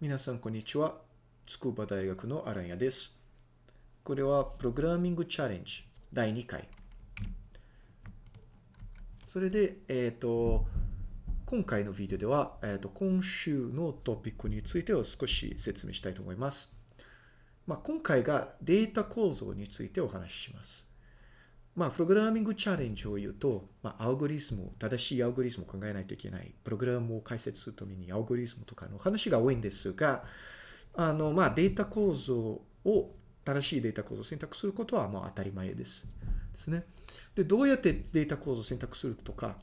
皆さん、こんにちは。筑波大学のアランヤです。これは、プログラミングチャレンジ第2回。それで、えっ、ー、と、今回のビデオでは、えっ、ー、と、今週のトピックについてを少し説明したいと思います。まあ、今回がデータ構造についてお話しします。まあ、プログラミングチャレンジを言うと、まあ、アルゴリズム、正しいアルゴリズムを考えないといけない。プログラムを解説するためにアルゴリズムとかの話が多いんですが、あの、まあ、データ構造を、正しいデータ構造を選択することはもう当たり前です。ですね。で、どうやってデータ構造を選択するとか、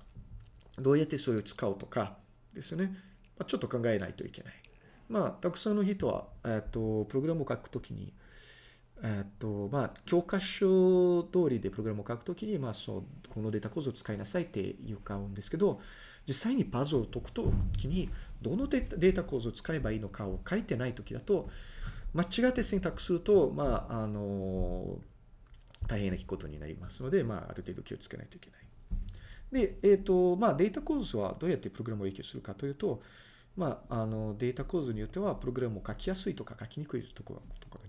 どうやってそれを使うとかですね。まあ、ちょっと考えないといけない。まあ、たくさんの人は、えっと、プログラムを書くときに、えっと、まあ、教科書通りでプログラムを書くときに、まあ、そう、このデータ構造を使いなさいって言うかうんですけど、実際にパズルを解くときに、どのデータ構造を使えばいいのかを書いてないときだと、間違って選択すると、まあ、あの、大変なことになりますので、まあ、ある程度気をつけないといけない。で、えっ、ー、と、まあ、データ構造はどうやってプログラムを影響するかというと、まあ、あの、データ構造によっては、プログラムを書きやすいとか書きにくいところとか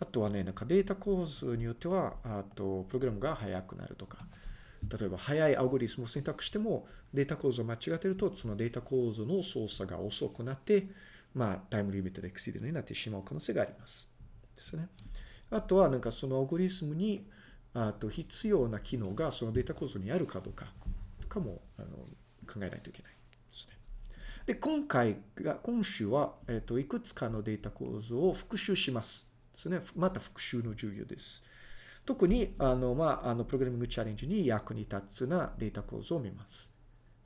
あとはね、なんかデータ構図によっては、あと、プログラムが速くなるとか、例えば速いアルゴリズムを選択しても、データ構造を間違ってると、そのデータ構造の操作が遅くなって、まあ、タイムリミットでエクシードになってしまう可能性があります。ですね。あとは、なんかそのアルゴリズムに、あと必要な機能がそのデータ構造にあるかどうかとかもあの考えないといけないですね。で、今回が、今週は、えっ、と、いくつかのデータ構造を復習します。ですね。また復習の授業です。特に、あの、まあ、あの、プログラミングチャレンジに役に立つなデータ構造を見ます。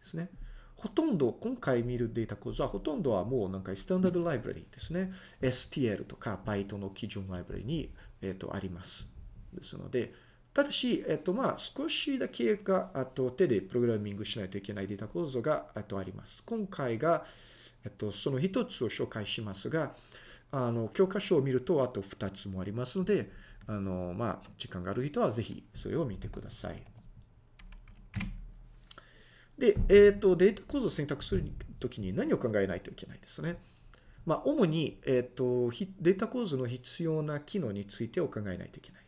ですね。ほとんど、今回見るデータ構造はほとんどはもうなんかスタンダードライブラリですね。STL とか Python の基準ライブラリに、えっ、ー、と、あります。ですので、ただし、えっ、ー、と、まあ、少しだけが、あと、手でプログラミングしないといけないデータ構造が、あと、あります。今回が、えっと、その一つを紹介しますが、あの、教科書を見るとあと2つもありますので、あの、まあ、時間がある人はぜひそれを見てください。で、えっ、ー、と、データ構造を選択するときに何を考えないといけないですね。まあ、主に、えっ、ー、と、データ構造の必要な機能についてを考えないといけない。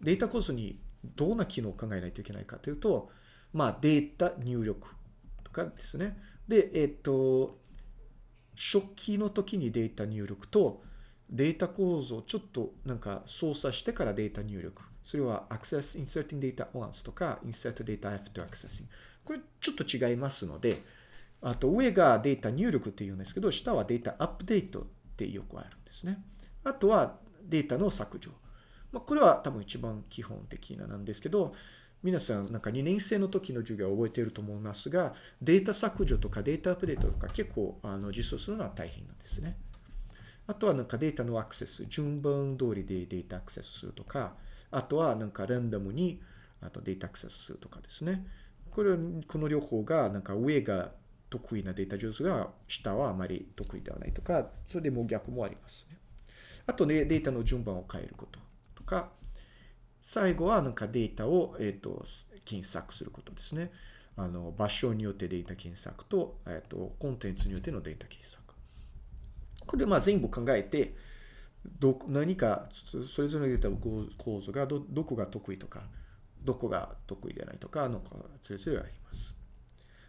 データ構造にどんな機能を考えないといけないかというと、まあ、データ入力とかですね。で、えっ、ー、と、初期の時にデータ入力とデータ構造をちょっとなんか操作してからデータ入力。それは access inserting data once とか insert data after accessing。これちょっと違いますので、あと上がデータ入力って言うんですけど、下はデータアップデートってよくあるんですね。あとはデータの削除。まあ、これは多分一番基本的ななんですけど、皆さん、なんか2年生の時の授業を覚えていると思いますが、データ削除とかデータアップデートとか結構あの実装するのは大変なんですね。あとはなんかデータのアクセス、順番通りでデータアクセスするとか、あとはなんかランダムにあとデータアクセスするとかですね。これ、この両方がなんか上が得意なデータ上手が下はあまり得意ではないとか、それでも逆もありますね。あとね、データの順番を変えることとか、最後はなんかデータを、えっ、と、検索することですね。あの、場所によってデータ検索と、えっ、と、コンテンツによってのデータ検索。これまあ全部考えて、ど、何か、それぞれのデータ構造がど、どこが得意とか、どこが得意でないとか、のか、それぞれあります。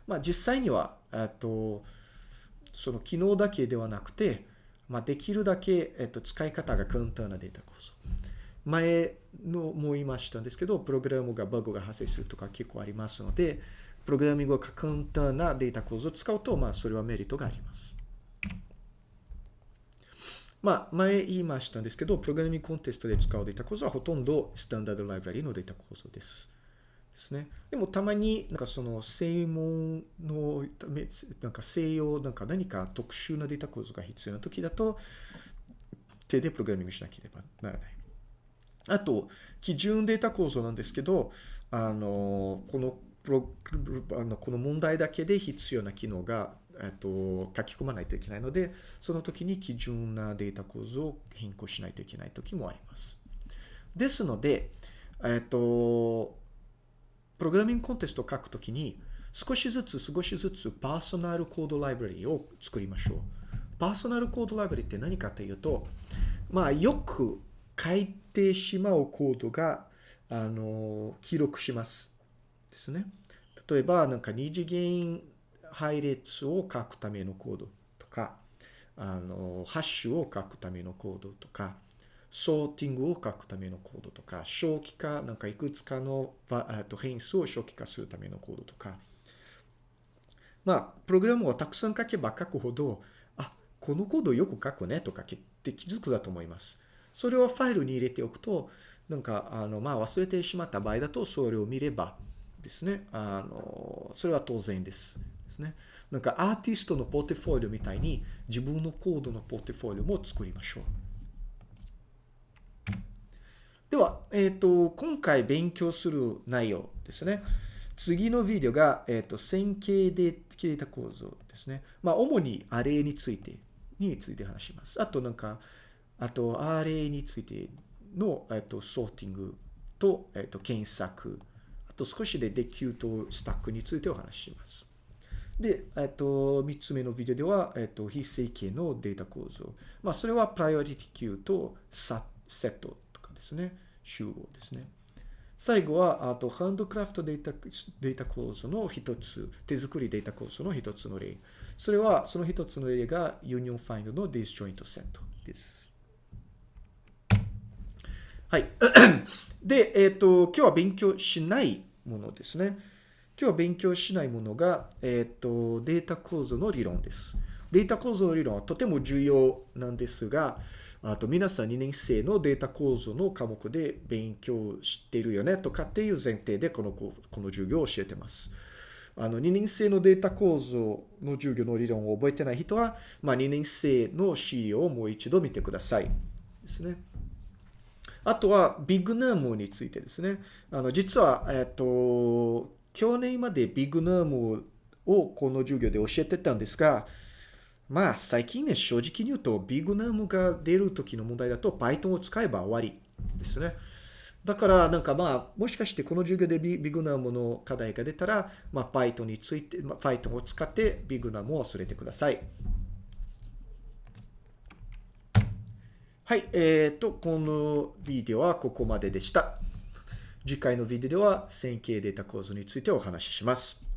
まあ実際には、えっと、その機能だけではなくて、まあできるだけ、えっと、使い方が簡単なデータ構造。前のも言いましたんですけど、プログラムがバグが発生するとか結構ありますので、プログラミングが簡単なデータ構造を使うと、まあ、それはメリットがあります。まあ、前言いましたんですけど、プログラミングコンテストで使うデータ構造はほとんどスタンダードライブラリのデータ構造です。ですね。でもたまになんかその専門のため、なんか西洋、なんか何か特殊なデータ構造が必要な時だと、手でプログラミングしなければならない。あと、基準データ構造なんですけど、あの、このあのこの問題だけで必要な機能が、えっと、書き込まないといけないので、その時に基準なデータ構造を変更しないといけない時もあります。ですので、えっと、プログラミングコンテストを書くときに、少しずつ少しずつパーソナルコードライブラリを作りましょう。パーソナルコードライブラリって何かというと、まあ、よく書いてしまうコードが、あの、記録します。ですね。例えば、なんか二次元配列を書くためのコードとか、あの、ハッシュを書くためのコードとか、ソーティングを書くためのコードとか、小規化、なんかいくつかの変数を小規化するためのコードとか、まあ、プログラムをたくさん書けば書くほど、あ、このコードよく書くねとかって気づくだと思います。それをファイルに入れておくと、なんか、あの、まあ、忘れてしまった場合だと、それを見ればですね、あの、それは当然です。ですね。なんか、アーティストのポートフォリオみたいに、自分のコードのポートフォリオも作りましょう。では、えっ、ー、と、今回勉強する内容ですね。次のビデオが、えっ、ー、と、線形でデータ構造ですね。まあ、主にアレについて、について話します。あと、なんか、あと、アレイについての、えっ、と、ソーティングと、えっ、と、検索、あと少しでデキューとスタックについてお話しします。で、えっと、3つ目のビデオでは、えっと、非正規のデータ構造。まあ、それは priority queue とサセットとかですね。集合ですね。最後は、あと、 handcraft data、データ構造の一つ、手作りデータ構造の一つの例。それは、その一つの例が、 union find の disjoint set です。はい。で、えっ、ー、と、今日は勉強しないものですね。今日は勉強しないものが、えっ、ー、と、データ構造の理論です。データ構造の理論はとても重要なんですが、あと皆さん2年生のデータ構造の科目で勉強してるよねとかっていう前提でこのこの授業を教えてます。あの2年生のデータ構造の授業の理論を覚えてない人は、まあ、2年生の資料をもう一度見てください。ですね。あとはビッグナームについてですね。あの実は、えっと、去年までビッグナームをこの授業で教えてたんですが、まあ、最近ね、正直に言うと、ビッグナムが出る時の問題だと、Python を使えば終わりですね。だから、なんかまあ、もしかしてこの授業でビッグナムの課題が出たら、まあ、Python について、まあ、Python を使ってビグナムを忘れてください。はい、えっ、ー、と、このビデオはここまででした。次回のビデオでは線形データ構造についてお話しします。